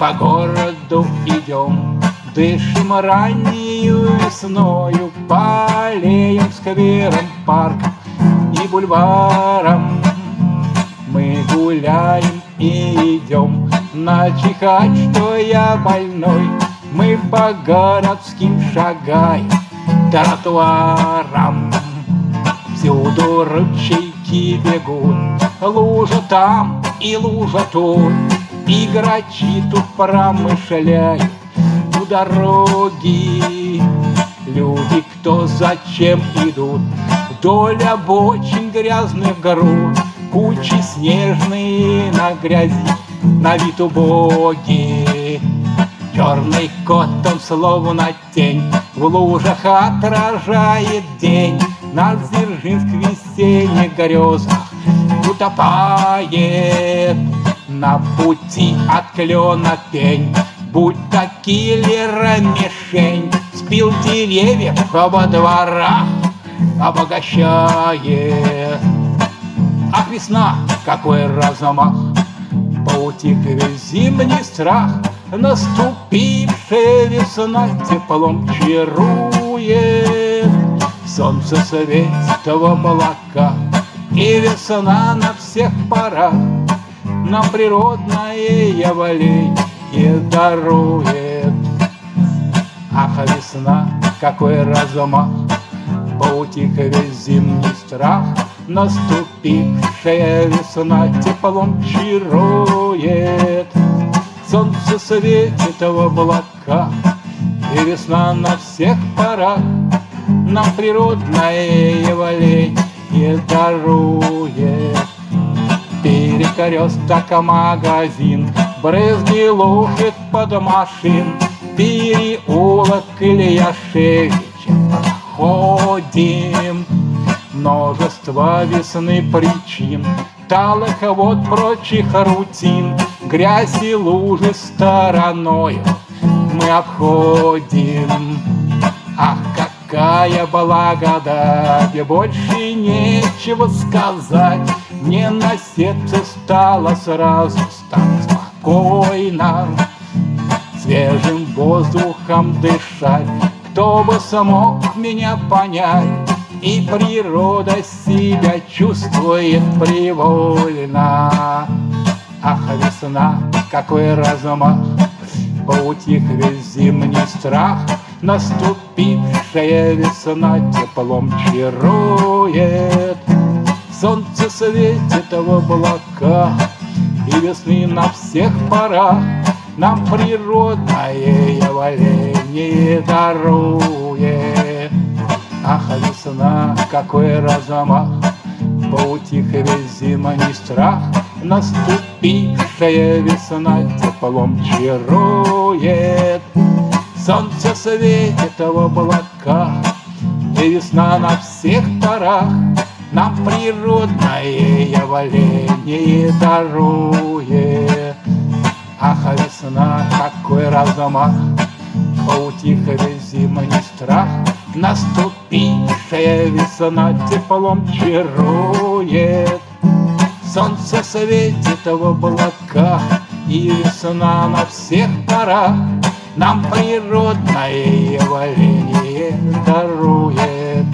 по городу идем, Дышим раннюю весною По аллеям, скверам, паркам и бульварам. Мы гуляем и идем Начихать, что я больной. Мы по городским шагаем Тротуарам. Всюду ручейки бегут Лужа там и лужа тут И грачи тут промышляют У дороги Люди кто зачем идут? Вдоль обочин грязных груд Кучи снежные на грязи На вид убогий Черный кот, он словно тень В лужах отражает день. На Дзержинск весенних грезах Утопает на пути от клена пень. Будь то киллера мишень Спил деревьев во дворах Обогащает. Ах, весна, какой размах Поутих весь зимний страх. Наступившая весна теплом чарует. Солнце светит в облака И весна на всех парах Нам природное явление дарует. Ах, весна, какой размах Поутих весь зимний страх. Наступившая весна теплом чарует. Солнце светит в облака И весна на всех парах. Нам природное явление дарует Перекресток магазин. Брызги лужит под машин. Переулок Ильяшевича проходим Множество весны причин. Талых вот прочих рутин. Грязь и лужи стороною Мы обходим. Ах, какая благодать! Больше нечего сказать Мне на сердце стало сразу так спокойно Свежим воздухом дышать Кто бы смог меня понять и природа себя чувствует привольно. Ах, весна, какой размах, Поутих весь зимний страх, Наступившая весна теплом чарует. Солнце светит в облаках, И весны на всех парах Нам природное явление дарует. Ах, весна, какой размах, Поутих весь зимний страх, Наступившая весна теплом чарует. Солнце светит в облаках, И весна на всех парах Нам природное явление дарует. Ах, весна, какой размах, Поутих весь зимний страх, Наступившая весна теплом чарует. Солнце светит в облаках, И весна на всех парах Нам природное явление дарует.